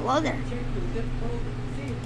Hello there.